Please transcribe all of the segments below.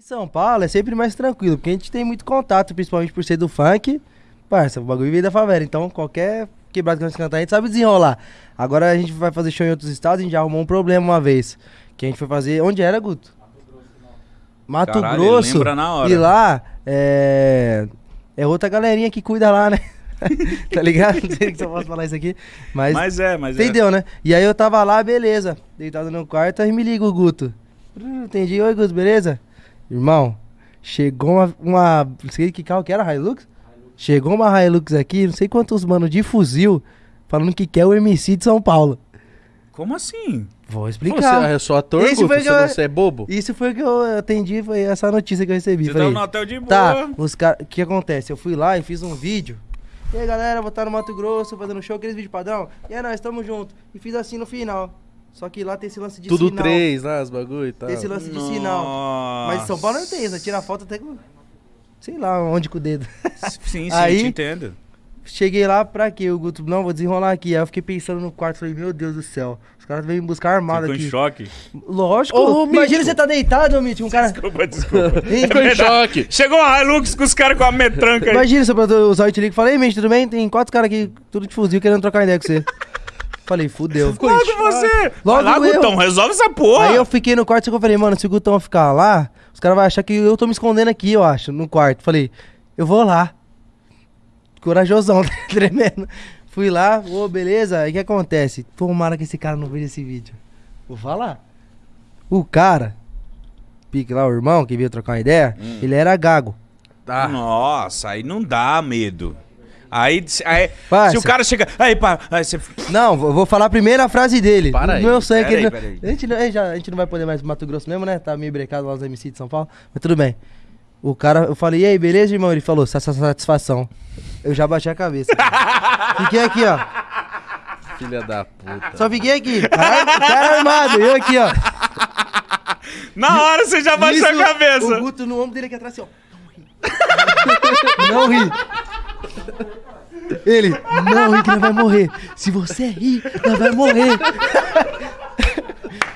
Em São Paulo é sempre mais tranquilo, porque a gente tem muito contato, principalmente por ser do funk. Parça, o bagulho veio da favela, então qualquer quebrado que nós cantar, a gente sabe desenrolar. Agora a gente vai fazer show em outros estados, a gente já arrumou um problema uma vez. Que a gente foi fazer. Onde era, Guto? Mato Caralho, Grosso. lembra na hora. E lá é. É outra galerinha que cuida lá, né? tá ligado? Não sei se eu posso falar isso aqui. Mas, Mas é, mas é. entendeu, né? E aí eu tava lá, beleza. Deitado no quarto, aí me liga o Guto. Entendi. Oi, Guto, beleza? Irmão, chegou uma. uma não sei que carro que era, Hilux? Chegou uma Hilux aqui, não sei quantos mano de fuzil, falando que quer o MC de São Paulo. Como assim? Vou Você explicar. é só ator, Esse Guto? foi que Você, eu- você é bobo? Isso foi o que eu atendi, foi essa notícia que eu recebi. Você Falei, tava no hotel de boa. Tá, os caras. O que acontece? Eu fui lá e fiz um vídeo. E aí, galera, vou estar no Mato Grosso fazendo show, aqueles vídeos padrão. E aí, nós estamos juntos. E fiz assim no final. Só que lá tem esse lance de Tudo sinal. três, né? Os bagulho e tal. Tem esse lance de sinal. Mas em São Paulo não tem isso. Tira foto até com. Sei lá onde com o dedo. Sim, sim, Aí- te entendo. Cheguei lá pra quê? O Guto, não, vou desenrolar aqui. Aí eu fiquei pensando no quarto. Falei, meu Deus do céu. Os caras vêm me buscar armado Ficou em aqui. choque. Lógico. Ô, Imagina Mítico. você tá deitado, Mitch. Um cara. Desculpa, desculpa. Ficou em choque. Chegou a Hilux com os caras com a metranca aí. Imagina se eu usar o Itilico e falei, ei, Mitch, tudo bem? Tem quatro caras aqui, tudo de fuzil, querendo trocar ideia com você. Falei, fudeu. Logo você. Logo lá, eu. Gutão, resolve essa porra. Aí eu fiquei no quarto e eu falei, mano, se o Gutão ficar lá, os caras vão achar que eu tô me escondendo aqui, eu acho, no quarto. Falei, eu vou lá. Corajosão, tremendo. Fui lá, ô, beleza. Aí o que acontece? Tomara que esse cara não veja esse vídeo. Vou falar. O cara, pique lá, o irmão que veio trocar uma ideia, Hum. ele era gago. Tá. Nossa, aí não dá medo. Aí, aí se o cara chega. Aí, pá, aí você. Não, vou vou falar a primeira frase dele. Para aí, meu sangue. pera ele aí, não- pera. A, gente, não- a gente já- a gente não vai poder mais pro Mato Grosso mesmo, né? Tá meio brecado lá os MC de São Paulo. Mas tudo bem. O cara, eu falei, e aí, beleza, irmão? Ele falou, "Sa- sa- satisfação. Eu já baixei a cabeça. fiquei aqui, ó. Filha da puta. Só fiquei aqui. Cara, o cara armado, eu aqui, ó. Na hora você já baixou a cabeça. O Guto no ombro dele aqui atrás, assim, ó. Não ri. Não. Ele, não ri que nós vai morrer. Se você rir, nós vai morrer.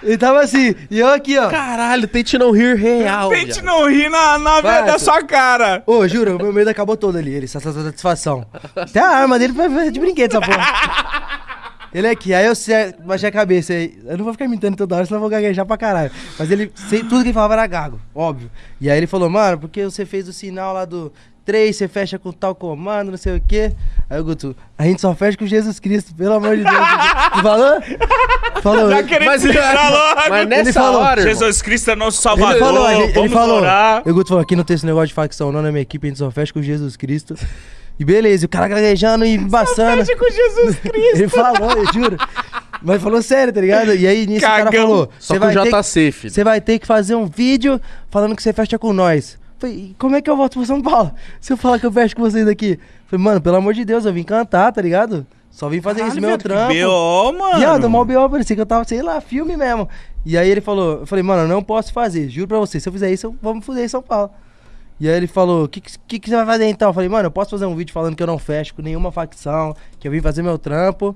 Ele tava assim, e eu aqui, ó. Caralho, tente não rir real. Tente viado. não rir na, na Vai, da tu- sua cara. Ô, juro, o meu medo acabou todo ali. Ele, essa satisfação. Até a arma dele foi de brinquedo, essa porra. Ele aqui, aí eu se- baixei a cabeça aí. Eu não vou ficar imitando toda hora, senão eu vou gaguejar pra caralho. Mas ele, sei, tudo que ele falava era gago, óbvio. E aí ele falou, mano, porque você fez o sinal lá do 3, você fecha com tal comando, não sei o quê. Aí o Guto, a gente só fecha com Jesus Cristo, pelo amor de Deus. Ele falou? Falou. Já querendo Mas, logo. mas nessa Ele falou, hora, Jesus Cristo é nosso Salvador. Ele falou, ele vamos falou. orar. E o Guto falou, aqui não tem esse negócio de facção não na minha equipe, a gente só fecha com Jesus Cristo. E beleza, e o cara gaguejando e embaçando. Fecha com Jesus Cristo. Ele falou, eu juro. Mas falou sério, tá ligado? E aí nisso o cara Cagão. falou, Só vai, ter JC, que- filho. você vai ter que fazer um vídeo falando que você fecha com nós. Falei, como é que eu volto pra São Paulo? Se eu falar que eu fecho com vocês aqui. Falei, mano, pelo amor de Deus, eu vim cantar, tá ligado? Só vim fazer isso, Caralho, meu viado, que trampo. B.O., mano. Viado, mal B.O. parecia que eu tava, sei lá, filme mesmo. E aí ele falou, eu falei, mano, eu não posso fazer, juro pra você, se eu fizer isso, eu vou me fuder em São Paulo. E aí ele falou, o que, que, que você vai fazer então? Eu falei, mano, eu posso fazer um vídeo falando que eu não fecho com nenhuma facção, que eu vim fazer meu trampo.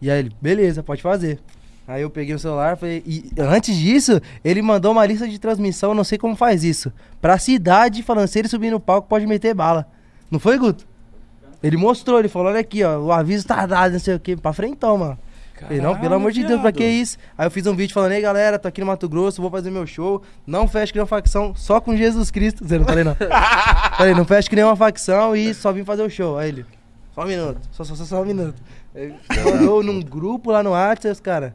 E aí ele, beleza, pode fazer. Aí eu peguei o celular falei, e antes disso, ele mandou uma lista de transmissão, não sei como faz isso, pra cidade, falando, se ele subir no palco, pode meter bala. Não foi, Guto? Ele mostrou, ele falou, olha aqui, ó, o aviso tá dado, não sei o que, pra frentão, mano. Falei, não, pelo amor de Deus, pra que isso? Aí eu fiz um vídeo falando, ei galera, tô aqui no Mato Grosso, vou fazer meu show. Não feche que nenhuma facção, só com Jesus Cristo. Zé, não falei não. falei, não feche que nenhuma facção e só vim fazer o show. Aí ele, só um minuto, só, só, só, só um minuto. Aí mandou num grupo lá no WhatsApp, os caras,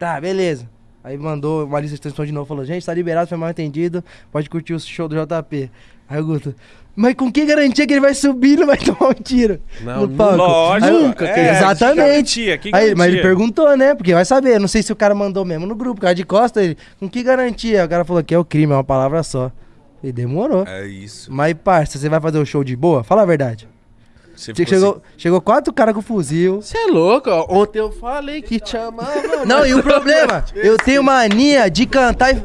tá, beleza. Aí mandou uma lista de transmissão de novo, falou, gente, tá liberado, foi mal entendido, pode curtir o show do JP. Aí o Guto, mas com que garantia que ele vai subir e não vai tomar um tiro? Não, no palco? Lógico. Aí- nunca é, Exatamente. Que garantia, que Aí, mas ele garantia? perguntou, né? Porque vai saber. Não sei se o cara mandou mesmo no grupo. Cara de costa, ele. Com que garantia? O cara falou que é o crime, é uma palavra só. E demorou. É isso. Mas, parça, você vai fazer o show de boa? Fala a verdade. Che- fosse- Chegou, chegou quatro caras com fuzil. Você é louco, ó. Ontem eu falei que te amava. Não, e o problema? eu tenho mania de cantar e.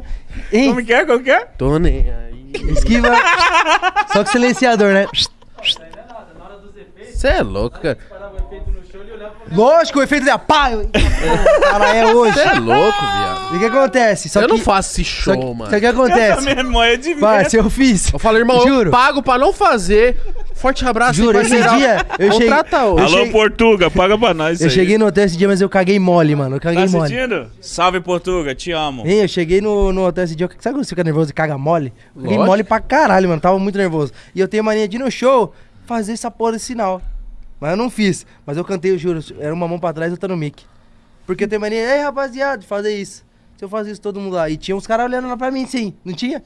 Hein? Como que é? Como que é? Tô nem aí. Esquiva. Só com silenciador, né? Você é louco, cara. Lógico, o efeito da pá! eu- Cara, é hoje. Você é louco, viado. E o que acontece? Só eu que, não faço esse só que, show, mano. Só que acontece? memória de Parça, eu fiz. Eu falo, irmão, Juro. eu pago pra não fazer. Forte abraço, Juro, esse dia eu cheguei- Alô, cheguei- Portuga, paga pra nós Eu aí. cheguei no hotel esse dia, mas eu caguei mole, mano. Eu Tá caguei mole. assistindo? Salve, Portuga, te amo. Hein, eu cheguei no, no hotel esse dia. Sabe quando você fica nervoso e caga mole? Eu Caguei Lógico. mole pra caralho, mano. Tava muito nervoso. E eu tenho mania de ir no show fazer essa porra desse sinal. Mas eu não fiz. Mas eu cantei, eu juro. Era uma mão pra trás e outra no mic. Porque eu tenho mania, ei rapaziada, de fazer isso. Se eu fazer isso, todo mundo lá. E tinha uns caras olhando lá pra mim, sim. Não tinha?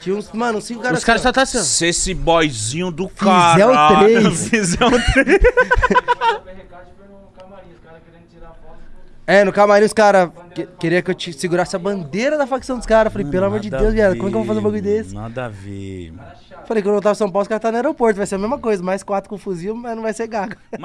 Tinha uns, mano, cinco caras. Os caras só assim, tá assim, ó. Se esse boyzinho do o caralho três. fizer o três. É, no camarim os caras que, queria que eu te segurasse a bandeira da facção dos caras. Falei, pelo amor de Deus, viado, como é que eu vou fazer um bagulho desse? Nada a ver. mano. Falei, quando eu tava em São Paulo, os caras tá no aeroporto. Vai ser a mesma coisa. Mais quatro com fuzil, mas não vai ser gaga. Mas